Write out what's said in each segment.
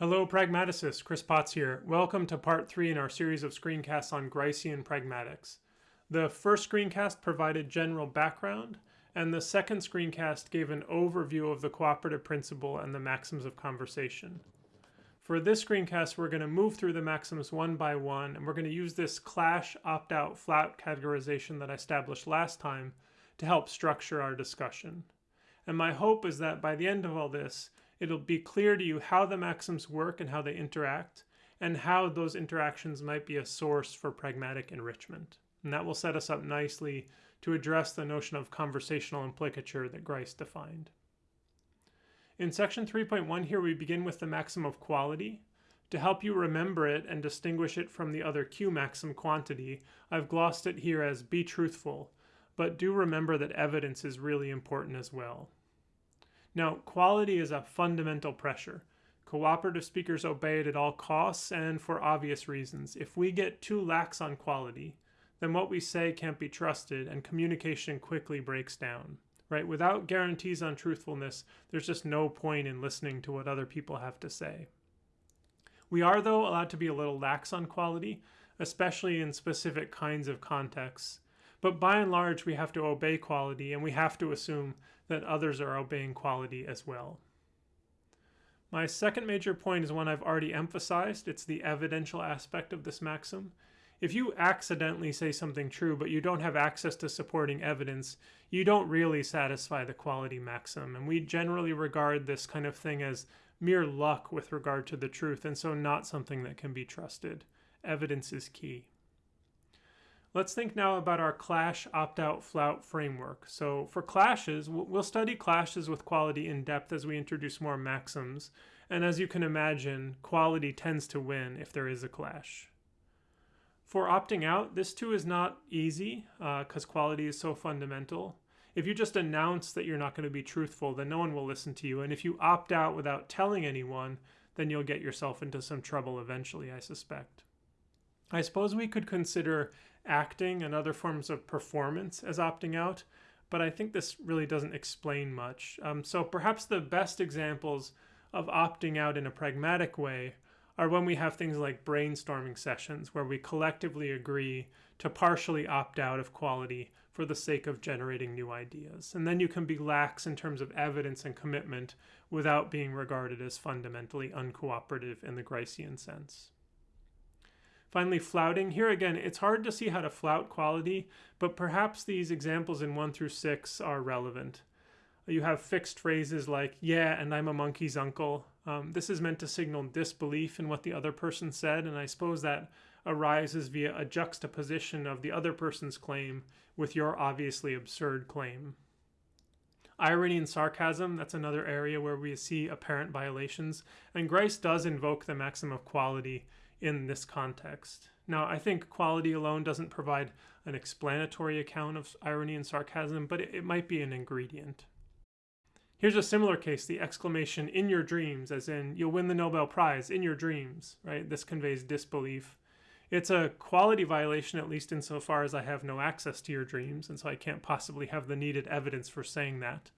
Hello, pragmaticists. Chris Potts here. Welcome to part three in our series of screencasts on Gricean pragmatics. The first screencast provided general background, and the second screencast gave an overview of the cooperative principle and the maxims of conversation. For this screencast, we're going to move through the maxims one by one, and we're going to use this clash opt-out flout categorization that I established last time to help structure our discussion. And my hope is that by the end of all this, it'll be clear to you how the maxims work and how they interact, and how those interactions might be a source for pragmatic enrichment. And that will set us up nicely to address the notion of conversational implicature that Grice defined. In section 3.1 here, we begin with the maxim of quality. To help you remember it and distinguish it from the other Q maxim quantity, I've glossed it here as be truthful, but do remember that evidence is really important as well. Now, quality is a fundamental pressure. Cooperative speakers obey it at all costs and for obvious reasons. If we get too lax on quality, then what we say can't be trusted and communication quickly breaks down. Right? Without guarantees on truthfulness, there's just no point in listening to what other people have to say. We are, though, allowed to be a little lax on quality, especially in specific kinds of contexts. But by and large, we have to obey quality and we have to assume that others are obeying quality as well. My second major point is one I've already emphasized. It's the evidential aspect of this maxim. If you accidentally say something true, but you don't have access to supporting evidence, you don't really satisfy the quality maxim. And we generally regard this kind of thing as mere luck with regard to the truth, and so not something that can be trusted. Evidence is key. Let's think now about our clash opt-out flout framework. So for clashes, we'll study clashes with quality in depth as we introduce more maxims. And as you can imagine, quality tends to win if there is a clash. For opting out, this too is not easy because uh, quality is so fundamental. If you just announce that you're not going to be truthful, then no one will listen to you. And if you opt out without telling anyone, then you'll get yourself into some trouble eventually, I suspect. I suppose we could consider acting and other forms of performance as opting out, but I think this really doesn't explain much. Um, so perhaps the best examples of opting out in a pragmatic way are when we have things like brainstorming sessions where we collectively agree to partially opt out of quality for the sake of generating new ideas. And then you can be lax in terms of evidence and commitment without being regarded as fundamentally uncooperative in the Gricean sense. Finally, flouting. Here again, it's hard to see how to flout quality, but perhaps these examples in 1 through 6 are relevant. You have fixed phrases like, yeah, and I'm a monkey's uncle. Um, this is meant to signal disbelief in what the other person said, and I suppose that arises via a juxtaposition of the other person's claim with your obviously absurd claim. Irony and sarcasm, that's another area where we see apparent violations, and Grice does invoke the maxim of quality in this context. Now, I think quality alone doesn't provide an explanatory account of irony and sarcasm, but it, might be an ingredient. Here's a similar case, the exclamation in your dreams, as in you'll win the Nobel Prize in your dreams, right? This conveys disbelief. It's a quality violation, at least insofar as I have no access to your dreams, and so I can't possibly have the needed evidence for saying that.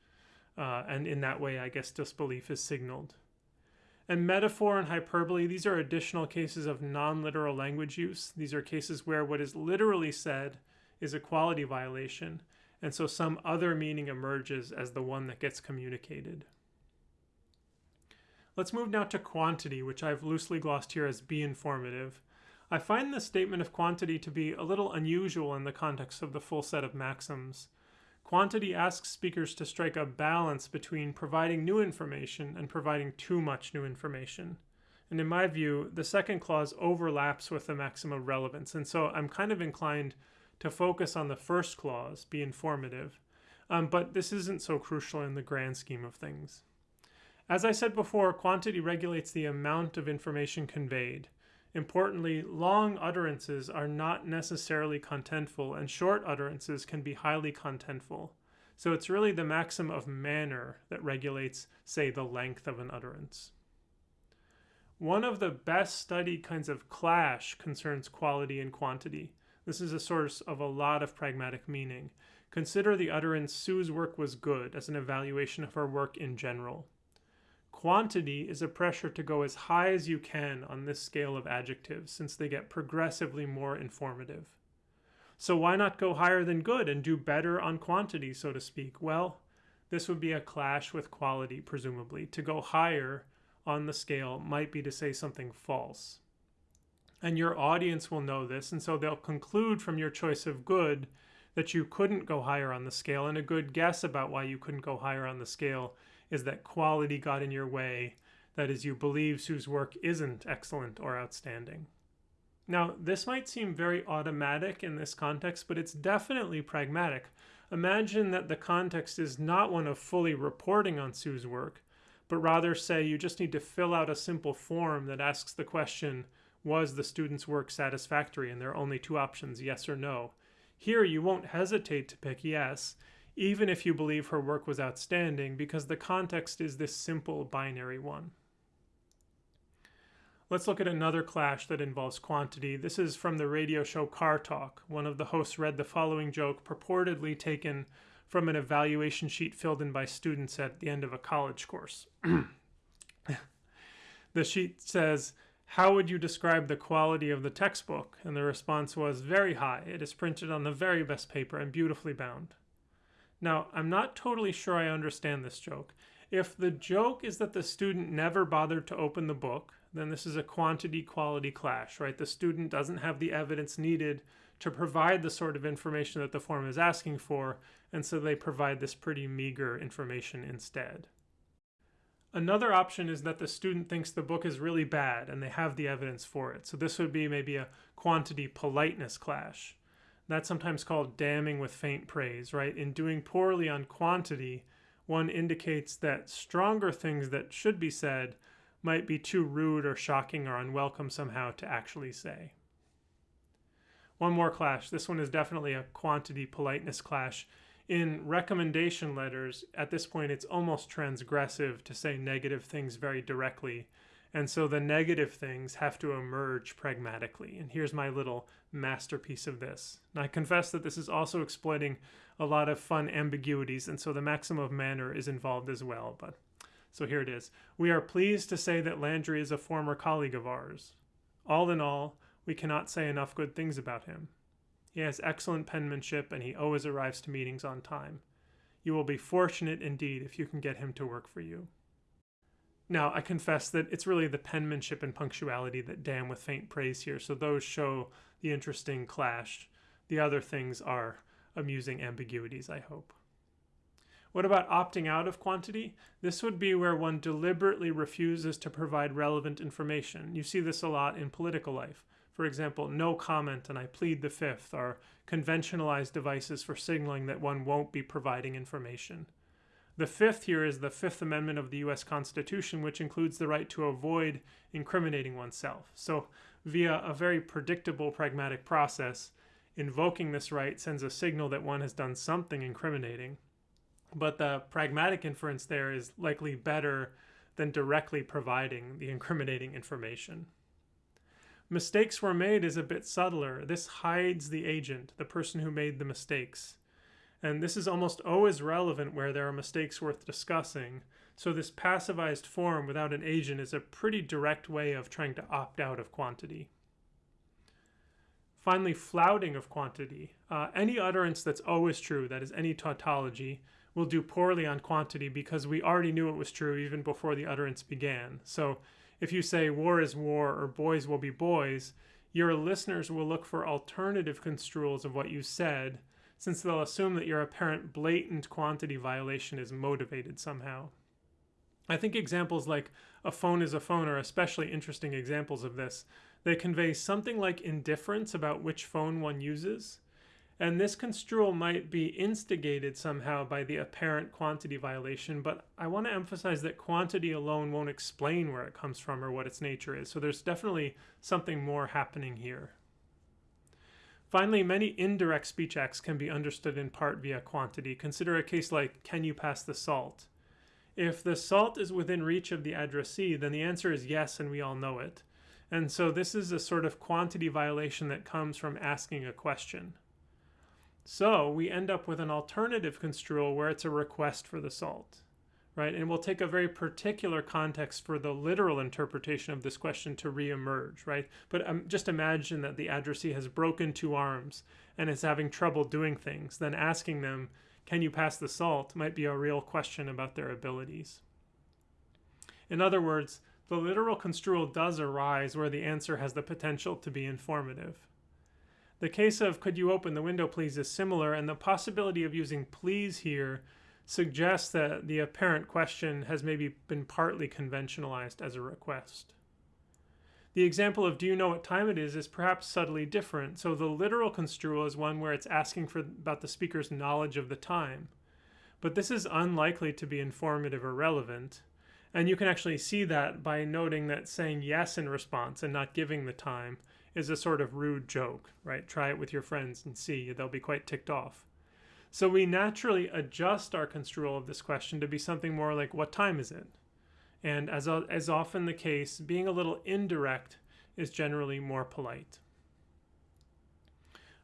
Uh, and in that way, I guess disbelief is signaled. And metaphor and hyperbole, these are additional cases of non-literal language use. These are cases where what is literally said is a quality violation, and so some other meaning emerges as the one that gets communicated. Let's move now to quantity, which I've loosely glossed here as be informative. I find this statement of quantity to be a little unusual in the context of the full set of maxims. Quantity asks speakers to strike a balance between providing new information and providing too much new information. And in my view, the second clause overlaps with the maxim of relevance, and so I'm kind of inclined to focus on the first clause, be informative, um, but this isn't so crucial in the grand scheme of things. As I said before, quantity regulates the amount of information conveyed, Importantly, long utterances are not necessarily contentful, and short utterances can be highly contentful. So it's really the maxim of manner that regulates, say, the length of an utterance. One of the best studied kinds of clash concerns quality and quantity. This is a source of a lot of pragmatic meaning. Consider the utterance, Sue's work was good, as an evaluation of her work in general. Quantity is a pressure to go as high as you can on this scale of adjectives since they get progressively more informative. So why not go higher than good and do better on quantity, so to speak? Well, this would be a clash with quality, presumably. To go higher on the scale might be to say something false. And your audience will know this, and so they'll conclude from your choice of good that you couldn't go higher on the scale. And a good guess about why you couldn't go higher on the scale is that quality got in your way. That is, you believe Sue's work isn't excellent or outstanding. Now, this might seem very automatic in this context, but it's definitely pragmatic. Imagine that the context is not one of fully reporting on Sue's work, but rather say you just need to fill out a simple form that asks the question, was the student's work satisfactory? And there are only two options, yes or no. Here, you won't hesitate to pick yes, even if you believe her work was outstanding, because the context is this simple binary one. Let's look at another clash that involves quantity. This is from the radio show Car Talk. One of the hosts read the following joke, purportedly taken from an evaluation sheet filled in by students at the end of a college course. the sheet says, how would you describe the quality of the textbook? And the response was, very high. It is printed on the very best paper and beautifully bound. Now, I'm not totally sure I understand this joke. If the joke is that the student never bothered to open the book, then this is a quantity quality clash, right? The student doesn't have the evidence needed to provide the sort of information that the form is asking for, and so they provide this pretty meager information instead. Another option is that the student thinks the book is really bad and they have the evidence for it. So this would be maybe a quantity politeness clash. That's sometimes called damning with faint praise, right? In doing poorly on quantity, one indicates that stronger things that should be said might be too rude or shocking or unwelcome somehow to actually say. One more clash. This one is definitely a quantity politeness clash in recommendation letters, at this point, it's almost transgressive to say negative things very directly. And so the negative things have to emerge pragmatically. And here's my little masterpiece of this. And I confess that this is also exploiting a lot of fun ambiguities, and so the maxim of manner is involved as well. But so here it is. We are pleased to say that Landry is a former colleague of ours. All in all, we cannot say enough good things about him. He has excellent penmanship and he always arrives to meetings on time. You will be fortunate indeed if you can get him to work for you. Now, I confess that it's really the penmanship and punctuality that damn with faint praise here, so those show the interesting clash. The other things are amusing ambiguities, I hope. What about opting out of quantity? This would be where one deliberately refuses to provide relevant information. You see this a lot in political life. For example, no comment and I plead the fifth are conventionalized devices for signaling that one won't be providing information. The fifth here is the Fifth Amendment of the US Constitution, which includes the right to avoid incriminating oneself. So, via a very predictable pragmatic process, invoking this right sends a signal that one has done something incriminating. But the pragmatic inference there is likely better than directly providing the incriminating information. Mistakes were made is a bit subtler. This hides the agent, the person who made the mistakes. And this is almost always relevant where there are mistakes worth discussing. So this passivized form without an agent is a pretty direct way of trying to opt out of quantity. Finally, flouting of quantity. Uh, any utterance that's always true, that is any tautology, will do poorly on quantity because we already knew it was true even before the utterance began. So if you say war is war or boys will be boys, your listeners will look for alternative construals of what you said, since they'll assume that your apparent blatant quantity violation is motivated somehow. I think examples like a phone is a phone are especially interesting examples of this. They convey something like indifference about which phone one uses, and this construal might be instigated somehow by the apparent quantity violation, but I want to emphasize that quantity alone won't explain where it comes from or what its nature is. So there's definitely something more happening here. Finally, many indirect speech acts can be understood in part via quantity. Consider a case like, can you pass the salt? If the salt is within reach of the addressee, then the answer is yes, and we all know it. And so this is a sort of quantity violation that comes from asking a question. So we end up with an alternative construal where it's a request for the salt, right? And we'll take a very particular context for the literal interpretation of this question to reemerge, right? But um, just imagine that the addressee has broken two arms and is having trouble doing things. Then asking them, can you pass the salt, might be a real question about their abilities. In other words, the literal construal does arise where the answer has the potential to be informative. The case of could you open the window please is similar, and the possibility of using please here suggests that the apparent question has maybe been partly conventionalized as a request. The example of do you know what time it is is perhaps subtly different. So the literal construal is one where it's asking for about the speaker's knowledge of the time. But this is unlikely to be informative or relevant. And you can actually see that by noting that saying yes in response and not giving the time is a sort of rude joke, right? Try it with your friends and see, they'll be quite ticked off. So we naturally adjust our construal of this question to be something more like, what time is it? And as, as often the case, being a little indirect is generally more polite.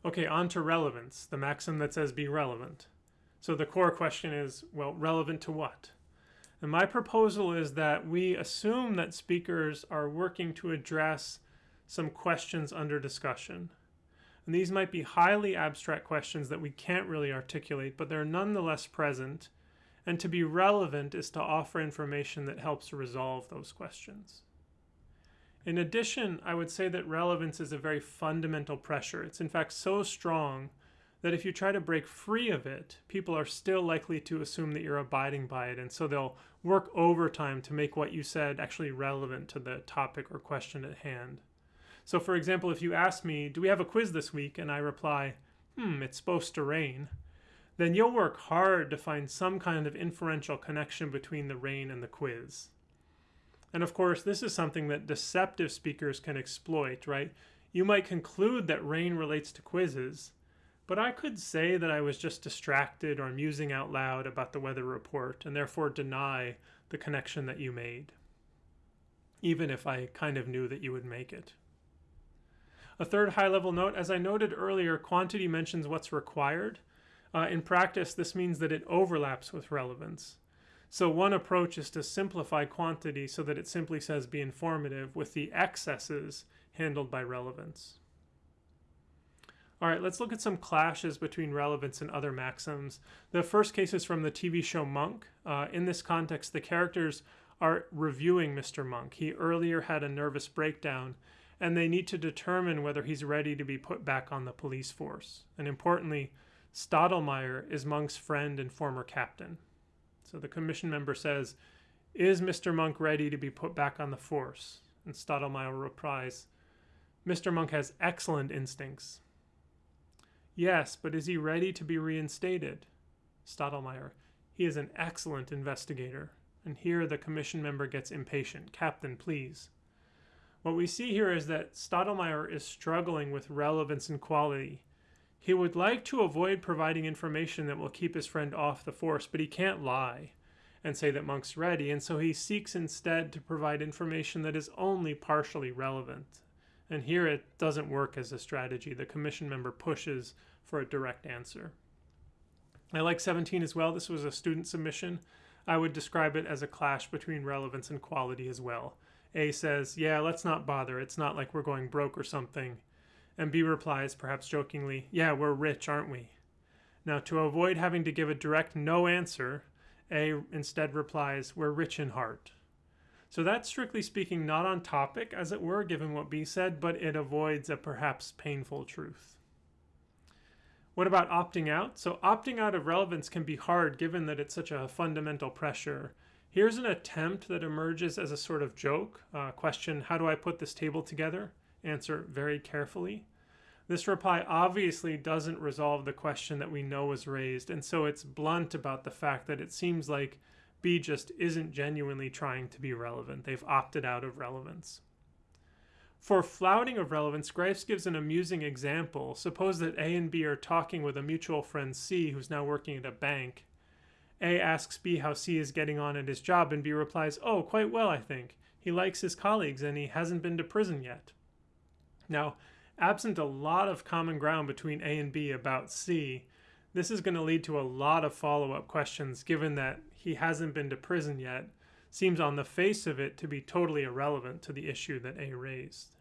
Okay, on to relevance, the maxim that says be relevant. So the core question is, well, relevant to what? And my proposal is that we assume that speakers are working to address some questions under discussion. And these might be highly abstract questions that we can't really articulate, but they're nonetheless present. And to be relevant is to offer information that helps resolve those questions. In addition, I would say that relevance is a very fundamental pressure. It's in fact so strong that if you try to break free of it, people are still likely to assume that you're abiding by it. And so they'll work overtime to make what you said actually relevant to the topic or question at hand. So for example, if you ask me, do we have a quiz this week? And I reply, hmm, it's supposed to rain. Then you'll work hard to find some kind of inferential connection between the rain and the quiz. And of course, this is something that deceptive speakers can exploit, right? You might conclude that rain relates to quizzes, but I could say that I was just distracted or musing out loud about the weather report and therefore deny the connection that you made, even if I kind of knew that you would make it. A third high-level note, as I noted earlier, quantity mentions what's required. Uh, in practice, this means that it overlaps with relevance. So one approach is to simplify quantity so that it simply says be informative with the excesses handled by relevance. All right, let's look at some clashes between relevance and other maxims. The first case is from the TV show Monk. Uh, in this context, the characters are reviewing Mr. Monk. He earlier had a nervous breakdown and they need to determine whether he's ready to be put back on the police force. And importantly, Stottlemeyer is Monk's friend and former captain. So the commission member says, Is Mr. Monk ready to be put back on the force? And Stottlemeyer replies, Mr. Monk has excellent instincts. Yes, but is he ready to be reinstated? Stottlemeyer, he is an excellent investigator. And here the commission member gets impatient. Captain, please. What we see here is that Stottlemeyer is struggling with relevance and quality. He would like to avoid providing information that will keep his friend off the force, but he can't lie and say that Monk's ready, and so he seeks instead to provide information that is only partially relevant. And here it doesn't work as a strategy. The commission member pushes for a direct answer. I like 17 as well. This was a student submission. I would describe it as a clash between relevance and quality as well. A says, Yeah, let's not bother. It's not like we're going broke or something. And B replies, perhaps jokingly, Yeah, we're rich, aren't we? Now, to avoid having to give a direct no answer, A instead replies, We're rich in heart. So that's strictly speaking not on topic, as it were, given what B said, but it avoids a perhaps painful truth. What about opting out? So opting out of relevance can be hard given that it's such a fundamental pressure Here's an attempt that emerges as a sort of joke. Uh, question, how do I put this table together? Answer, very carefully. This reply obviously doesn't resolve the question that we know was raised, and so it's blunt about the fact that it seems like B just isn't genuinely trying to be relevant. They've opted out of relevance. For flouting of relevance, Grice gives an amusing example. Suppose that A and B are talking with a mutual friend C who's now working at a bank, a asks B how C is getting on at his job, and B replies, Oh, quite well, I think. He likes his colleagues and he hasn't been to prison yet. Now, absent a lot of common ground between A and B about C, this is going to lead to a lot of follow up questions given that he hasn't been to prison yet seems on the face of it to be totally irrelevant to the issue that A raised.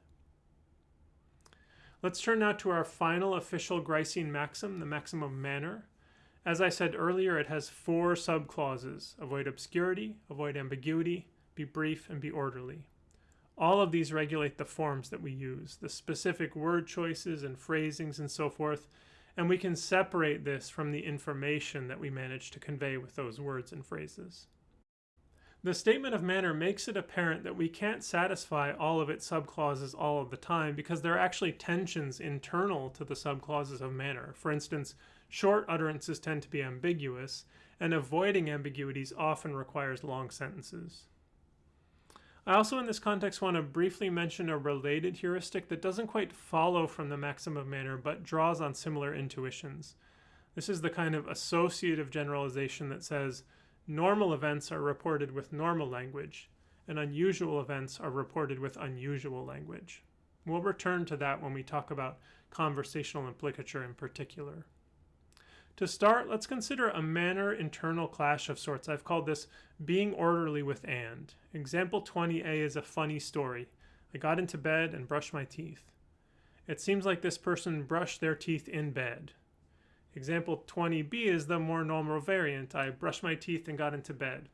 Let's turn now to our final official Gricean maxim, the maxim of manner. As I said earlier, it has four subclauses avoid obscurity, avoid ambiguity, be brief, and be orderly. All of these regulate the forms that we use, the specific word choices and phrasings and so forth, and we can separate this from the information that we manage to convey with those words and phrases. The statement of manner makes it apparent that we can't satisfy all of its subclauses all of the time because there are actually tensions internal to the subclauses of manner. For instance, short utterances tend to be ambiguous, and avoiding ambiguities often requires long sentences. I also in this context want to briefly mention a related heuristic that doesn't quite follow from the maxim of manner but draws on similar intuitions. This is the kind of associative generalization that says Normal events are reported with normal language, and unusual events are reported with unusual language. We'll return to that when we talk about conversational implicature in particular. To start, let's consider a manner internal clash of sorts. I've called this being orderly with and. Example 20a is a funny story. I got into bed and brushed my teeth. It seems like this person brushed their teeth in bed. Example 20b is the more normal variant. I brushed my teeth and got into bed.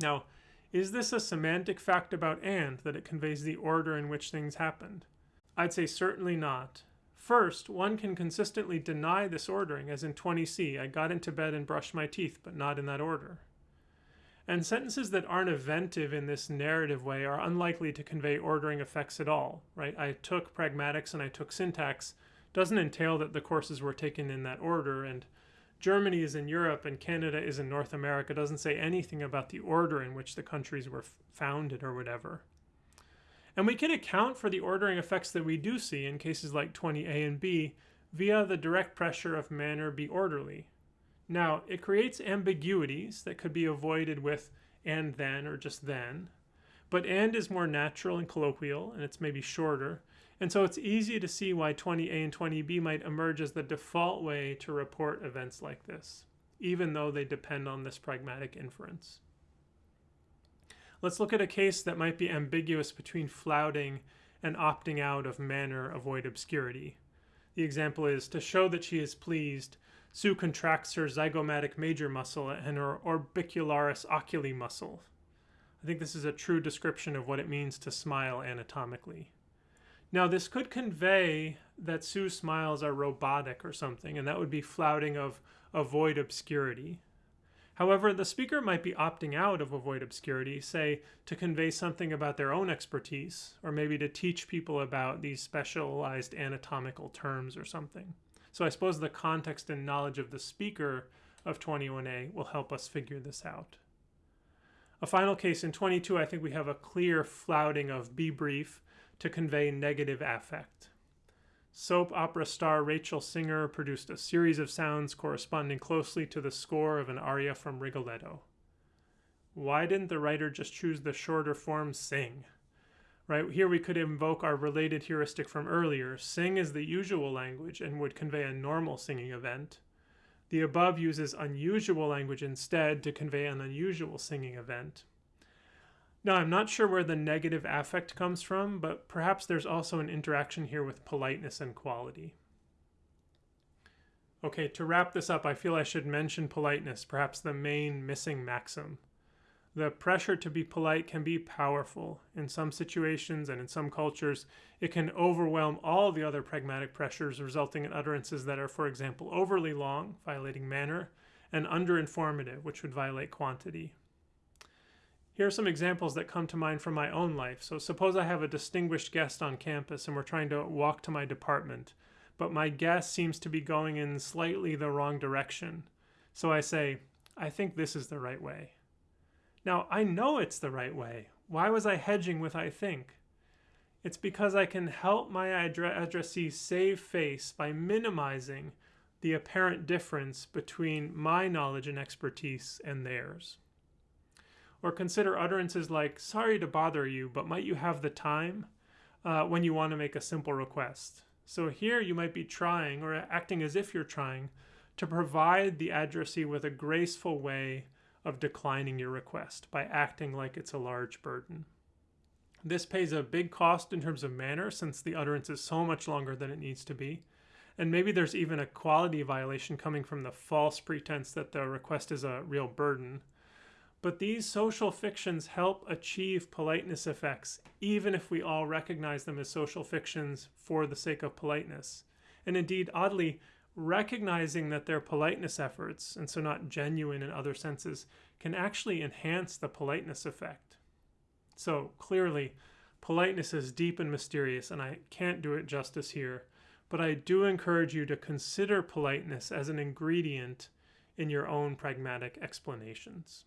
Now, is this a semantic fact about and that it conveys the order in which things happened? I'd say certainly not. First, one can consistently deny this ordering, as in 20c, I got into bed and brushed my teeth, but not in that order. And sentences that aren't eventive in this narrative way are unlikely to convey ordering effects at all, right? I took pragmatics and I took syntax, doesn't entail that the courses were taken in that order. And Germany is in Europe and Canada is in North America. Doesn't say anything about the order in which the countries were founded or whatever. And we can account for the ordering effects that we do see in cases like 20a and b via the direct pressure of manner be orderly. Now, it creates ambiguities that could be avoided with and then or just then, but and is more natural and colloquial, and it's maybe shorter, and so it's easy to see why 20A and 20B might emerge as the default way to report events like this, even though they depend on this pragmatic inference. Let's look at a case that might be ambiguous between flouting and opting out of manner avoid obscurity. The example is, to show that she is pleased, Sue contracts her zygomatic major muscle and her orbicularis oculi muscle. I think this is a true description of what it means to smile anatomically. Now, this could convey that Sue's smiles are robotic or something, and that would be flouting of avoid obscurity. However, the speaker might be opting out of avoid obscurity, say, to convey something about their own expertise, or maybe to teach people about these specialized anatomical terms or something. So I suppose the context and knowledge of the speaker of 21a will help us figure this out. A final case in 22, I think we have a clear flouting of be brief to convey negative affect. Soap opera star Rachel Singer produced a series of sounds corresponding closely to the score of an aria from Rigoletto. Why didn't the writer just choose the shorter form sing? Right here we could invoke our related heuristic from earlier. Sing is the usual language and would convey a normal singing event. The above uses unusual language instead to convey an unusual singing event. Now, I'm not sure where the negative affect comes from, but perhaps there's also an interaction here with politeness and quality. Okay, to wrap this up, I feel I should mention politeness, perhaps the main missing maxim. The pressure to be polite can be powerful. In some situations and in some cultures, it can overwhelm all the other pragmatic pressures, resulting in utterances that are, for example, overly long, violating manner, and underinformative, which would violate quantity. Here are some examples that come to mind from my own life. So suppose I have a distinguished guest on campus and we're trying to walk to my department, but my guest seems to be going in slightly the wrong direction. So I say, I think this is the right way. Now, I know it's the right way. Why was I hedging with I think? It's because I can help my addressee save face by minimizing the apparent difference between my knowledge and expertise and theirs. Or consider utterances like, sorry to bother you, but might you have the time uh, when you want to make a simple request. So here you might be trying or acting as if you're trying to provide the addressee with a graceful way of declining your request by acting like it's a large burden. This pays a big cost in terms of manner since the utterance is so much longer than it needs to be. And maybe there's even a quality violation coming from the false pretense that the request is a real burden. But these social fictions help achieve politeness effects, even if we all recognize them as social fictions for the sake of politeness. And indeed, oddly, recognizing that they're politeness efforts, and so not genuine in other senses, can actually enhance the politeness effect. So clearly, politeness is deep and mysterious, and I can't do it justice here but I do encourage you to consider politeness as an ingredient in your own pragmatic explanations.